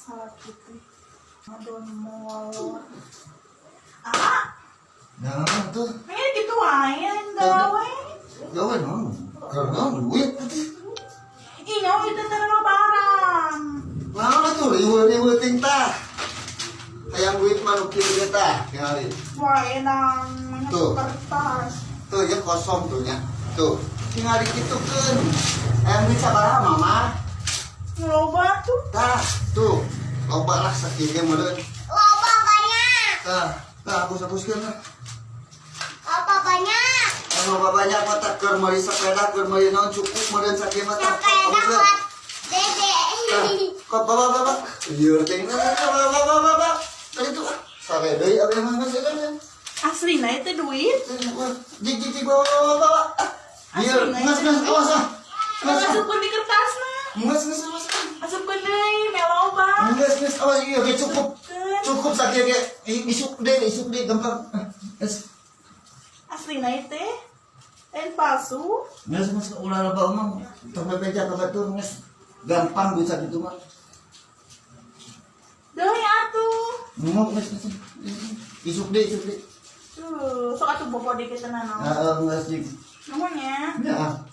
sakit teh. Aduh molor. Ah, Nah, tuh. ini gitu aja gawe. Gawe non. Karena duit nyawa itu terlalu barang. Nah, tuh riwe-riwe ting tah. Hayang duit ge tah, tingali. Wah, enak. Tuh. Kertas. Tuh ya kosong tuh nya. Tuh. Tinggal dikitukeun. Hayang duit sabaraha, Mama? Ngeloba tuh. Tah, tuh. Loba lah sakieu ge meureun. Loba banyak. Tah, tah hapus-hapuskeun lah. Loba banyak. Anu banyak mata keur meuli sepeda keur meuli naon cukup meureun sakieu mah tah. Sepeda buat dede. Kok bapak bapak? Iya, ting bapak bapak bapak. Tadi tuh sare deui abi mah masih kan ya. Asli nah itu duit. Jik jik jik bapak bapak bapak. Iya, mas mas awas ah. Mas mas Masukkan di kertas nah. mas mas mas. Awas iya oke cukup. Cukup sakit ya. Isuk deh, isuk deh gampang. Asli nah itu. Dan palsu. mas mas ulah lah bawa mah. Tambah beja ke batur mas. Gampang bisa gitu mah. Doi atuh. Mau mas mas. Isuk deh, isuk deh. Tuh, sok atuh bobo dikit tenan. Ah, mas jik. Namanya. Ya.